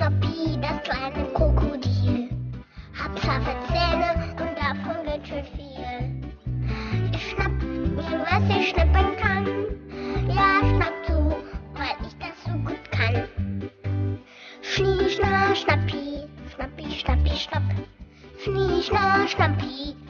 Schnappi, das kleine Krokodil. Hab scharfe Zähne und davon ganz schön viel. Ich schnapp mir, was ich schnappen kann. Ja, schnapp zu, weil ich das so gut kann. Schnie, schna, schnappi, schnappi, schnappi, schnapp. Schnie, schna, schnappi, schnappi, schnappi, schnapp.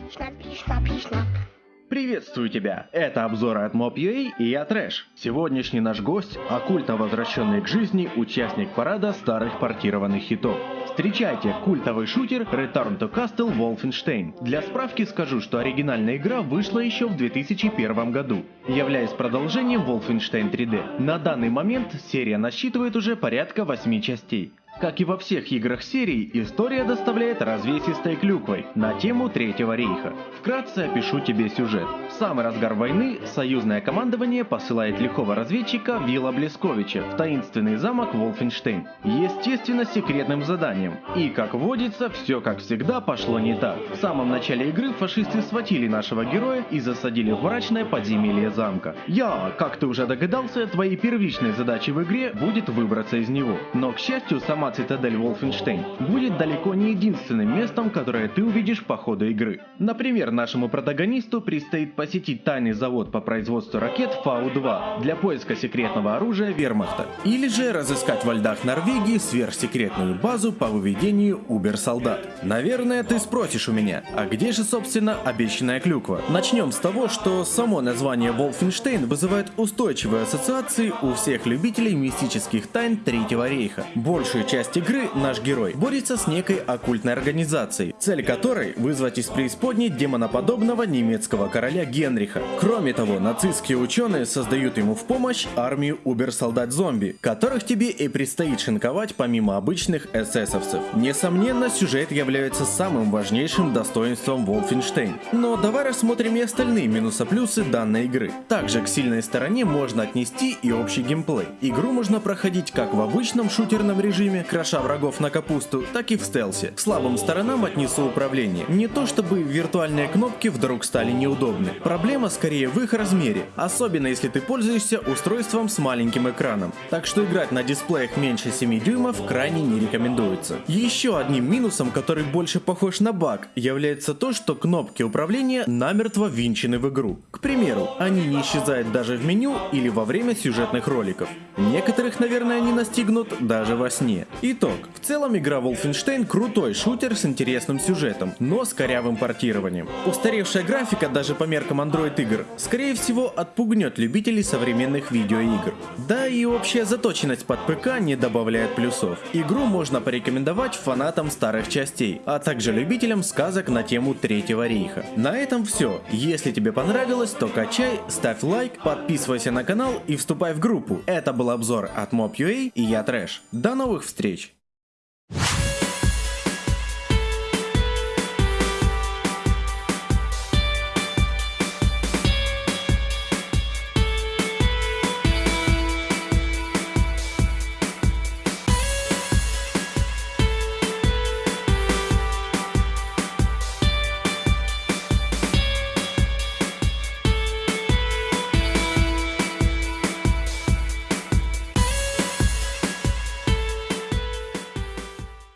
Приветствую тебя! Это обзоры от Mob.ua и я Трэш. Сегодняшний наш гость – оккультно возвращенный к жизни участник парада старых портированных хитов. Встречайте, культовый шутер Return to Castle Wolfenstein. Для справки скажу, что оригинальная игра вышла еще в 2001 году, являясь продолжением Wolfenstein 3D. На данный момент серия насчитывает уже порядка 8 частей. Как и во всех играх серии, история доставляет развесистой клюквой на тему Третьего рейха. Вкратце опишу тебе сюжет. В самый разгар войны союзное командование посылает лихого разведчика Вилла Блесковича в таинственный замок Волфенштейн. Естественно, с секретным заданием. И, как водится, все как всегда пошло не так. В самом начале игры фашисты схватили нашего героя и засадили в мрачное подземелье замка. Я, как ты уже догадался, твоей первичной задачей в игре будет выбраться из него. Но, к счастью, сама цитадель Волфенштейн будет далеко не единственным местом, которое ты увидишь по ходу игры. Например, нашему протагонисту предстоит посетить тайный завод по производству ракет Фау-2 для поиска секретного оружия вермахта. Или же разыскать во льдах Норвегии сверхсекретную базу по выведению убер-солдат. Наверное, ты спросишь у меня, а где же, собственно, обещанная клюква? Начнем с того, что само название Волфенштейн вызывает устойчивые ассоциации у всех любителей мистических тайн Третьего рейха. Большую часть игры наш герой борется с некой оккультной организацией, цель которой вызвать из преисподней демоноподобного немецкого короля Генриха. Кроме того, нацистские ученые создают ему в помощь армию убер-солдат-зомби, которых тебе и предстоит шинковать помимо обычных эсэсовцев. Несомненно, сюжет является самым важнейшим достоинством Wolfenstein. Но давай рассмотрим и остальные минусы-плюсы данной игры. Также к сильной стороне можно отнести и общий геймплей. Игру можно проходить как в обычном шутерном режиме, кроша врагов на капусту, так и в стелсе. К слабым сторонам отнесу управление. Не то чтобы виртуальные кнопки вдруг стали неудобны. Проблема скорее в их размере, особенно если ты пользуешься устройством с маленьким экраном. Так что играть на дисплеях меньше 7 дюймов крайне не рекомендуется. Еще одним минусом, который больше похож на баг, является то, что кнопки управления намертво винчены в игру. К примеру, они не исчезают даже в меню или во время сюжетных роликов. Некоторых, наверное, они настигнут даже во сне. Итог. В целом игра Wolfenstein крутой шутер с интересным сюжетом, но с корявым портированием. Устаревшая графика даже по меркам Android игр, скорее всего, отпугнет любителей современных видеоигр. Да и общая заточенность под ПК не добавляет плюсов. Игру можно порекомендовать фанатам старых частей, а также любителям сказок на тему Третьего рейха. На этом все. Если тебе понравилось, то качай, ставь лайк, подписывайся на канал и вступай в группу. Это был обзор от Mob.ua и я Трэш. До новых встреч!